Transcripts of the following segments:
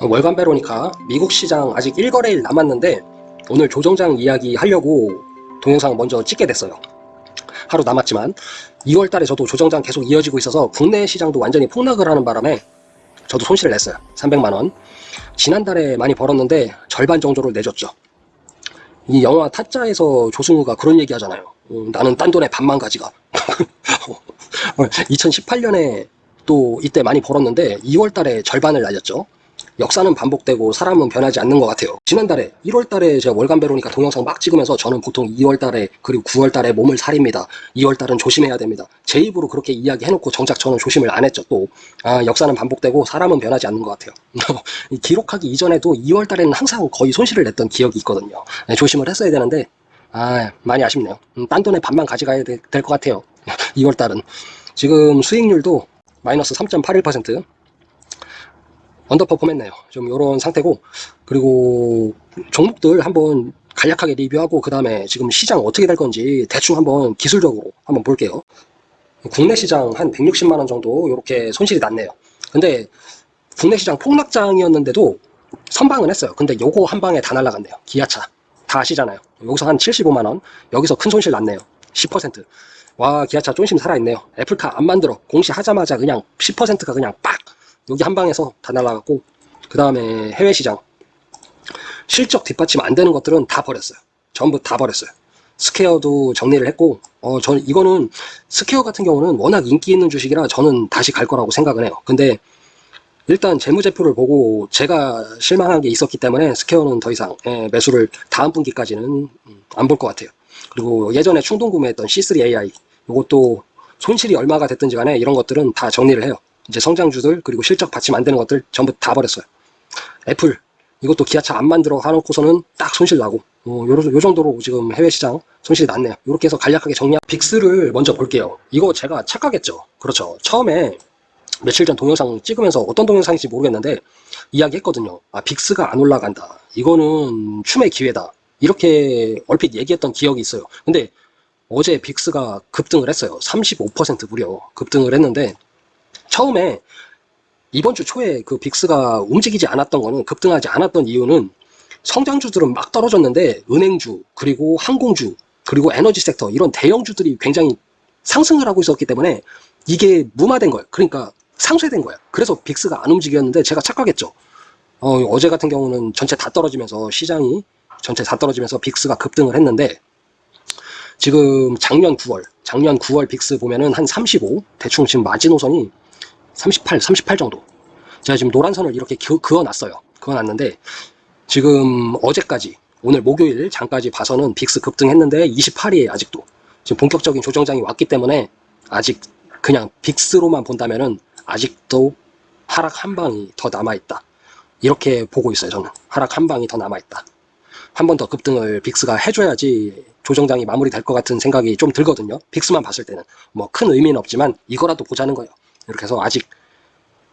월간 베로니카 미국 시장 아직 1거래일 남았는데 오늘 조정장 이야기 하려고 동영상 먼저 찍게 됐어요. 하루 남았지만 2월 달에 저도 조정장 계속 이어지고 있어서 국내 시장도 완전히 폭락을 하는 바람에 저도 손실을 냈어요. 300만원. 지난달에 많이 벌었는데 절반 정도를 내줬죠. 이 영화 타짜에서 조승우가 그런 얘기 하잖아요. 음, 나는 딴 돈에 반만 가지가. 2018년에 또 이때 많이 벌었는데 2월 달에 절반을 날렸죠. 역사는 반복되고 사람은 변하지 않는 것 같아요. 지난달에 1월 달에 제가 월간 베로니까 동영상 막 찍으면서 저는 보통 2월 달에 그리고 9월 달에 몸을 사립니다. 2월 달은 조심해야 됩니다. 제 입으로 그렇게 이야기해놓고 정작 저는 조심을 안 했죠. 또 아, 역사는 반복되고 사람은 변하지 않는 것 같아요. 이 기록하기 이전에도 2월 달에는 항상 거의 손실을 냈던 기억이 있거든요. 네, 조심을 했어야 되는데 아 많이 아쉽네요. 음, 딴 돈에 반만 가져가야 될 것 같아요. 2월 달은 지금 수익률도 마이너스 3.81% 언더퍼폼 했네요. 좀 이런 상태고 그리고 종목들 한번 간략하게 리뷰하고 그 다음에 지금 시장 어떻게 될 건지 대충 한번 기술적으로 한번 볼게요. 국내 시장 한 160만원 정도 이렇게 손실이 났네요. 근데 국내 시장 폭락장이었는데도 선방은 했어요. 근데 요거 한 방에 다 날라갔네요. 기아차. 다 아시잖아요. 여기서 한 75만원. 여기서 큰 손실 났네요. 10%. 와, 기아차 쫀심 살아있네요. 애플카 안 만들어. 공시하자마자 그냥 10%가 그냥 빡! 여기 한 방에서 다 날라갔고, 그 다음에 해외 시장. 실적 뒷받침 안 되는 것들은 다 버렸어요. 전부 다 버렸어요. 스퀘어도 정리를 했고, 어, 저는 이거는 스퀘어 같은 경우는 워낙 인기 있는 주식이라 저는 다시 갈 거라고 생각은 해요. 근데 일단 재무제표를 보고 제가 실망한 게 있었기 때문에 스퀘어는 더 이상 예, 매수를 다음 분기까지는 음, 안볼 것 같아요. 그리고 예전에 충동 구매했던 C3AI 이것도 손실이 얼마가 됐든지 간에 이런 것들은 다 정리를 해요. 이제 성장주들 그리고 실적 받침 안 되는 것들 전부 다 버렸어요. 애플 이것도 기아차 안 만들어 하놓고서는 딱 손실 나고 어, 요, 요 정도로 지금 해외 시장 손실이 났네요. 이렇게 해서 간략하게 정리한 VIX를 먼저 볼게요. 이거 제가 착각했죠. 그렇죠. 처음에 며칠 전 동영상 찍으면서 어떤 동영상인지 모르겠는데 이야기했거든요. 아 VIX가 안 올라간다. 이거는 춤의 기회다. 이렇게 얼핏 얘기했던 기억이 있어요. 근데 어제 빅스가 급등을 했어요. 35% 무려 급등을 했는데 처음에 이번 주 초에 그 빅스가 움직이지 않았던 거는 급등하지 않았던 이유는 성장주들은 막 떨어졌는데 은행주 그리고 항공주 그리고 에너지 섹터 이런 대형주들이 굉장히 상승을 하고 있었기 때문에 이게 무마된 거예요. 그러니까 상쇄된 거예요. 그래서 빅스가 안 움직였는데 제가 착각했죠. 어, 제 같은 경우는 전체 다 떨어지면서 시장이 전체 다 떨어지면서 VIX가 급등을 했는데 지금 작년 9월 작년 9월 VIX 보면은 한 35 대충 지금 마지노선이 38 38 정도. 제가 지금 노란 선을 이렇게 그어놨어요. 그어놨는데 지금 어제까지 오늘 목요일 장까지 봐서는 VIX 급등했는데 28이에요 아직도 지금 본격적인 조정장이 왔기 때문에 아직 그냥 VIX로만 본다면 은 아직도 하락 한 방이 더 남아있다. 이렇게 보고 있어요 저는. 하락 한 방이 더 남아있다. 한 번 더 급등을 빅스가 해줘야지 조정장이 마무리될 것 같은 생각이 좀 들거든요. 빅스만 봤을 때는. 뭐 큰 의미는 없지만 이거라도 보자는 거예요 이렇게 해서 아직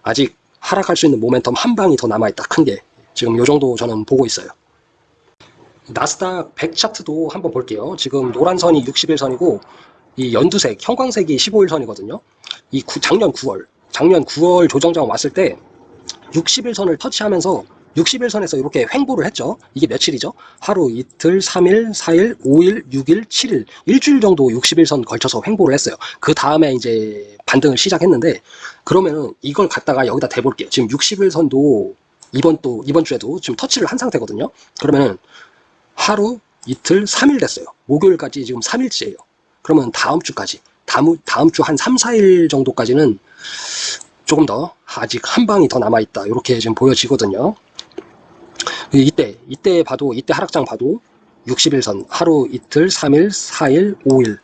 아직 하락할 수 있는 모멘텀 한 방이 더 남아있다. 큰 게. 지금 요 정도 저는 보고 있어요. 나스닥 100 차트도 한번 볼게요. 지금 노란 선이 60일선이고 이 연두색 형광색이 15일선이거든요. 이 구, 작년 9월 작년 9월 조정장 왔을 때 60일선을 터치하면서 60일선에서 이렇게 횡보를 했죠. 이게 며칠이죠? 하루, 이틀, 3일, 4일, 5일, 6일, 7일 일주일 정도 60일선 걸쳐서 횡보를 했어요. 그 다음에 이제 반등을 시작했는데 그러면은 이걸 갖다가 여기다 대볼게요. 지금 60일선도 이번 또 이번 주에도 지금 터치를 한 상태거든요. 그러면은 하루, 이틀, 3일 됐어요. 목요일까지 지금 3일째예요. 그러면 다음 주까지 다음, 다음 주 한 3, 4일 정도까지는 조금 더 아직 한 방이 더 남아있다 이렇게 지금 보여지거든요 이때 이때 봐도 이때 하락장 봐도 60일선 하루 이틀 3일 4일 5일.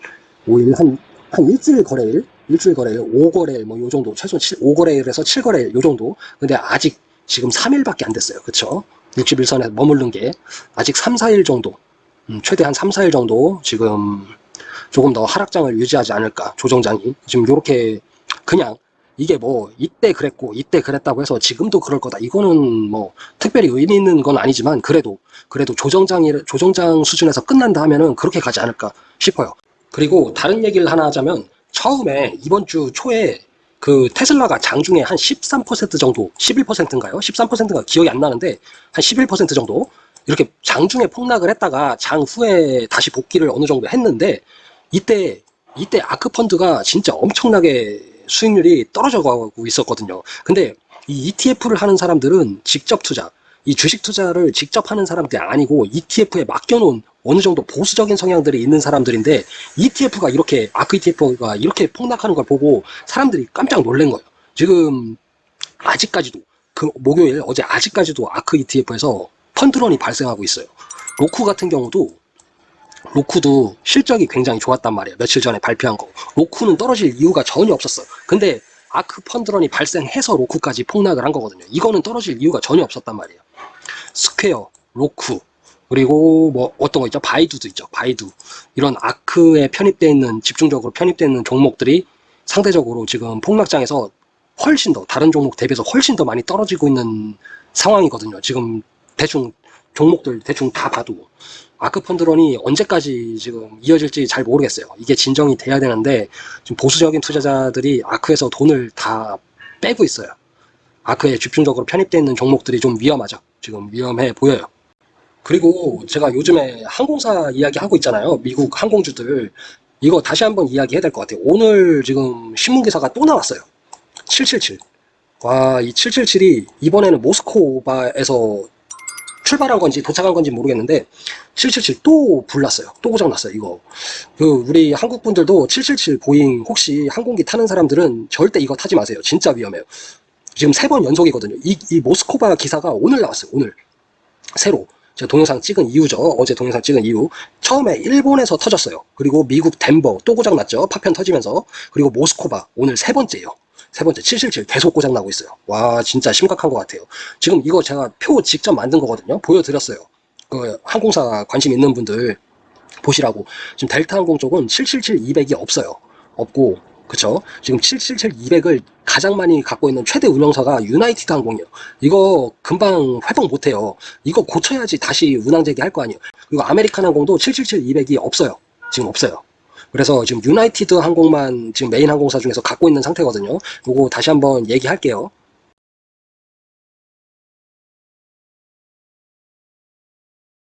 5일 한, 한 일주일 거래일 일주일 거래일 5거래일 뭐 요 정도. 최소 7, 5거래일에서 7거래일 요 정도. 근데 아직 지금 3일밖에 안 됐어요. 그쵸? 61선에 머무른 게 아직 3, 4일 정도. 음, 최대 한 3, 4일 정도 지금 조금 더 하락장을 유지하지 않을까 조정장이. 지금 이렇게 그냥 이게 뭐 이때 그랬고 이때 그랬다고 해서 지금도 그럴 거다 이거는 뭐 특별히 의미 있는 건 아니지만 그래도 그래도 조정장이 조정장 수준에서 끝난다 하면은 그렇게 가지 않을까 싶어요 그리고 다른 얘기를 하나 하자면 처음에 이번 주 초에 그 테슬라가 장중에 한 13% 정도, 11%인가요? 13%인가 기억이 안 나는데 한 11% 정도 이렇게 장중에 폭락을 했다가 장 후에 다시 복귀를 어느 정도 했는데 이때 이때 아크 펀드가 진짜 엄청나게 수익률이 떨어져 가고 있었거든요. 근데 이 ETF를 하는 사람들은 직접 투자, 이 주식 투자를 직접 하는 사람들이 아니고 ETF에 맡겨놓은 어느 정도 보수적인 성향들이 있는 사람들인데 ETF가 이렇게 아크 ETF가 이렇게 폭락하는 걸 보고 사람들이 깜짝 놀란 거예요. 지금 아직까지도 그 목요일 어제 아직까지도 아크 ETF에서 펀드런이 발생하고 있어요. 로쿠 같은 경우도 로쿠도 실적이 굉장히 좋았단 말이에요. 며칠 전에 발표한 거. 로쿠는 떨어질 이유가 전혀 없었어. 근데 아크 펀드런이 발생해서 로쿠까지 폭락을 한 거거든요. 이거는 떨어질 이유가 전혀 없었단 말이에요. 스퀘어, 로쿠, 그리고 뭐 어떤 거 있죠? 바이두도 있죠. 바이두. 이런 아크에 편입되어 있는 집중적으로 편입되어 있는 종목들이 상대적으로 지금 폭락장에서 훨씬 더 다른 종목 대비해서 훨씬 더 많이 떨어지고 있는 상황이거든요. 지금 대충 종목들 대충 다 봐도 아크 펀드런이 언제까지 지금 이어질지 잘 모르겠어요. 이게 진정이 돼야 되는데 지금 보수적인 투자자들이 아크에서 돈을 다 빼고 있어요. 아크에 집중적으로 편입되어 있는 종목들이 좀 위험하죠. 지금 위험해 보여요. 그리고 제가 요즘에 항공사 이야기 하고 있잖아요. 미국 항공주들. 이거 다시 한번 이야기해야 될 것 같아요. 오늘 지금 신문기사가 또 나왔어요. 777. 와, 이 777이 이번에는 모스코바에서 출발한 건지 도착한 건지 모르겠는데 777 또 불났어요. 또 고장났어요. 이거. 그 우리 한국 분들도 777 보잉 혹시 항공기 타는 사람들은 절대 이거 타지 마세요. 진짜 위험해요. 지금 세 번 연속이거든요. 이, 이 모스코바 기사가 오늘 나왔어요. 오늘. 새로. 제가 동영상 찍은 이유죠. 어제 동영상 찍은 이유. 처음에 일본에서 터졌어요. 그리고 미국 덴버 또 고장났죠. 파편 터지면서. 그리고 모스코바 오늘 세 번째예요. 세 번째 777 계속 고장나고 있어요. 와 진짜 심각한 것 같아요. 지금 이거 제가 표 직접 만든 거거든요. 보여드렸어요. 그 항공사 관심 있는 분들 보시라고. 지금 델타 항공 쪽은 777 200이 없어요. 없고 그쵸? 지금 777 200을 가장 많이 갖고 있는 최대 운영사가 유나이티드 항공이에요. 이거 금방 회복 못해요. 이거 고쳐야지 다시 운항 재개할 거 아니에요. 그리고 아메리칸 항공도 777 200이 없어요. 지금 없어요. 그래서 지금 유나이티드 항공만 지금 메인 항공사 중에서 갖고 있는 상태거든요. 요거 다시 한번 얘기할게요.